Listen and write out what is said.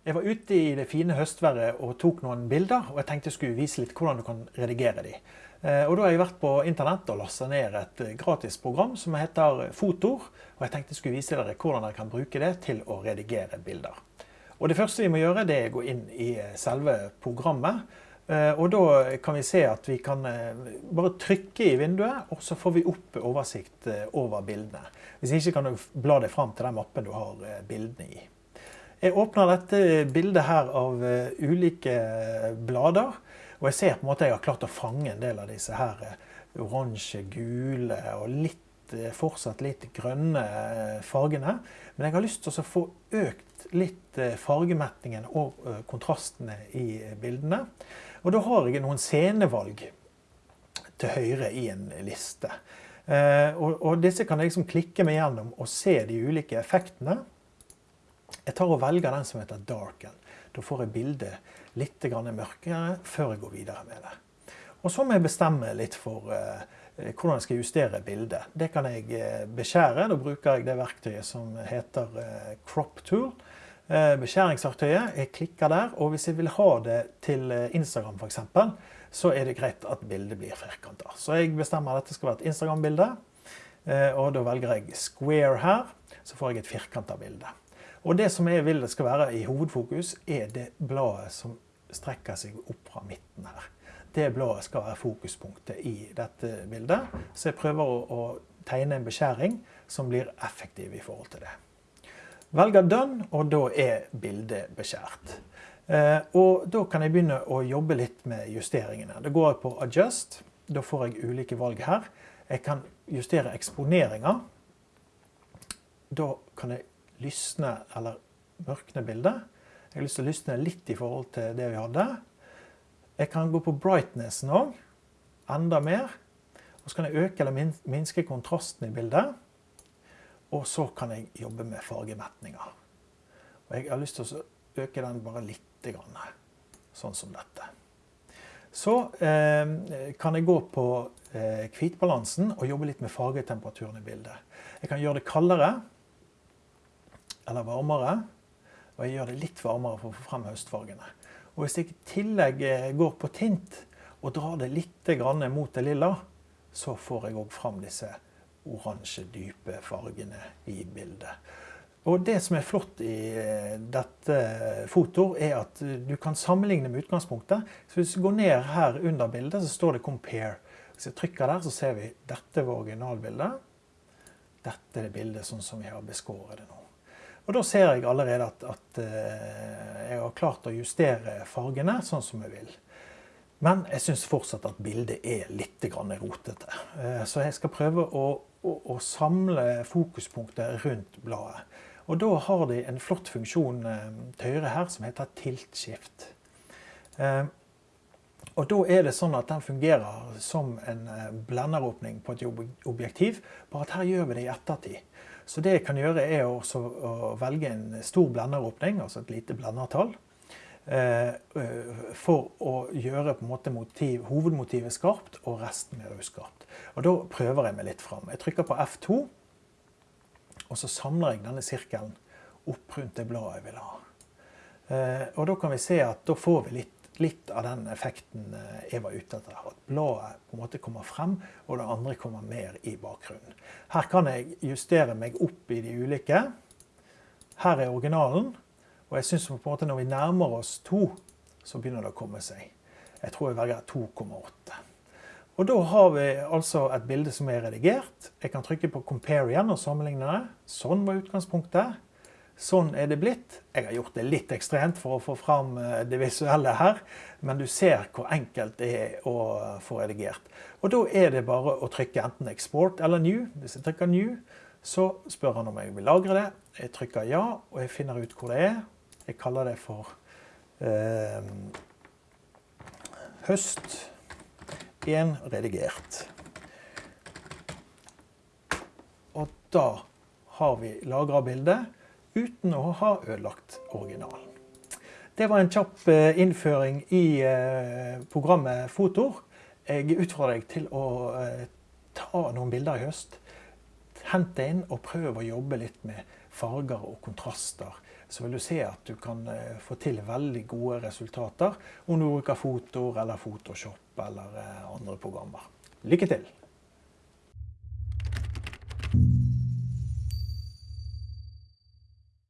Jeg var ute i det fine høstværet og tok noen bilder, og jeg tenkte jeg skulle vise litt hvordan du kan redigere de. Eh, og da har jeg vært på internett og lastet ned et eh, gratis program som heter Fotor. Og jeg tenkte jeg skulle vise dere hvordan dere kan bruke det til å redigere bilder. Og det første vi må gjøre, det er å gå inn i eh, selve programmet. Og da kan vi se at vi kan bare trykke i vinduet, og så får vi opp oversikt over bildene. Hvis ikke kan du bla deg fram til den mappen du har bildene i. Jeg åpner dette bildet her av eh, ulike blader. Og jeg ser på en måte jeg har klart å fange en del av disse her eh, oransje, gule og litt, eh, fortsatt litt grønne fargene. Men jeg har lyst til å få økt litt fargemettingen og kontrastene i bildene. Og da har jeg noen scenevalg til høyre i en liste. Og disse kan jeg liksom klikke meg gjennom og se de ulike effektene. Jeg tar og velger den som heter darken. Da får jeg bildet litt mørkere før jeg går videre med det. Og så må jeg bestemme litt for uh, hvordan jeg skal justere bildet. Det kan jeg uh, beskjære. Da bruker jeg det verktøyet som heter uh, crop tool. Beskjæringsverktøyet. Jeg klikker der. Og hvis jeg vil ha det til Instagram f.eks., så er det greit at bildet blir firkanter. Så jeg bestemmer at dette skal være et Instagram-bilde. Og da velger jeg square her. Så får jeg et firkanta bilde. Og det som jeg vil det skal være i hovedfokus, er det bladet som strekker seg opp fra midten her. Det bladet skal være fokuspunktet i dette bildet. Så jeg prøver å, å tegne en beskjæring som blir effektiv i forhold til det. Velger done, og da er bildet beskjært. Eh, og da kan jeg begynne å jobbe litt med justeringene. Da går jeg på adjust. Da får jeg ulike valg her. Jeg kan justere eksponeringer. Da kan jeg lysne eller mørkne bildet. Jeg har lyst til å lysne litt i forhold til det vi hadde. Jeg kan gå på brightnessen òg, enda mer. Og så kan jeg øke eller minske kontrasten i bildet. Og så kan jeg jobbe med fargemetninger. Og jeg har lyst til å øke den bare litt, grann, sånn som dette. Så eh, kan jeg gå på eh, hvitbalansen og jobbe litt med fargetemperaturen i bildet. Jeg kan gjøre det kaldere eller varmere. Og jeg gjør det litt varmere for å få frem høstfargene. Og hvis jeg i tillegg eh, går på tint og drar det litt mot det lilla, så får jeg òg fram disse oransje, dype fargene i bildet. Og det som er flott i eh, dette fotoet, er at du kan sammenligne med utgangspunktet. Så hvis du går ned her under bildet, så står det 'compare'. Hvis jeg trykker der, så ser vi dette var originalbildet. Dette er det bildet sånn som vi har beskåret det nå. Og da ser jeg allerede at, at eh, jeg har klart å justere fargene sånn som jeg vil. Men jeg syns fortsatt at bildet er litt rotete. Eh, så jeg skal prøve å, å, å samle fokuspunktet rundt bladet. Og da har de en flott funksjon eh, til høyre her som heter tilt-skift. Og da er det sånn at den fungerer som en blenderåpning på et objektiv, bare at her gjør vi det i ettertid. Så det jeg kan gjøre, er også å velge en stor blenderåpning, altså et lite blendertall, eh, for å gjøre på en måte motiv, hovedmotivet skarpt og resten mer uskarpt. Og da prøver jeg meg litt fram. Jeg trykker på F2, og så samler jeg denne sirkelen opp rundt det bladet jeg vil ha. Eh, og da kan vi se at da får vi litt litt av den effekten eh, jeg var ute etter. At bladet på en måte kommer frem, og det andre kommer mer i bakgrunnen. Her kan jeg justere meg opp i de ulike. Her er originalen. Og jeg syns når vi nærmer oss to, så begynner det å komme seg. Jeg tror jeg velger 2,8. Og da har vi altså et bilde som er redigert. Jeg kan trykke på 'compare' igjen og sammenligne. Sånn var utgangspunktet. Sånn er det blitt. Jeg har gjort det litt ekstremt for å få fram eh, det visuelle her, men du ser hvor enkelt det er å få redigert. Og da er det bare å trykke enten 'export' eller 'new'. Hvis jeg trykker 'new', så spør han om jeg vil lagre det. Jeg trykker 'ja', og jeg finner ut hvor det er. Jeg kaller det for eh, høst 1 redigert. Og da har vi lagra bildet uten å ha ødelagt originalen. Det var en kjapp eh, innføring i eh, programmet Fotor. Jeg utfordrer deg til å eh, ta noen bilder i høst. Hent deg inn og prøv å jobbe litt med farger og kontraster så vil du se at du kan få til veldig gode resultater om du bruker Fotor eller Photoshop eller andre programmer. Lykke til!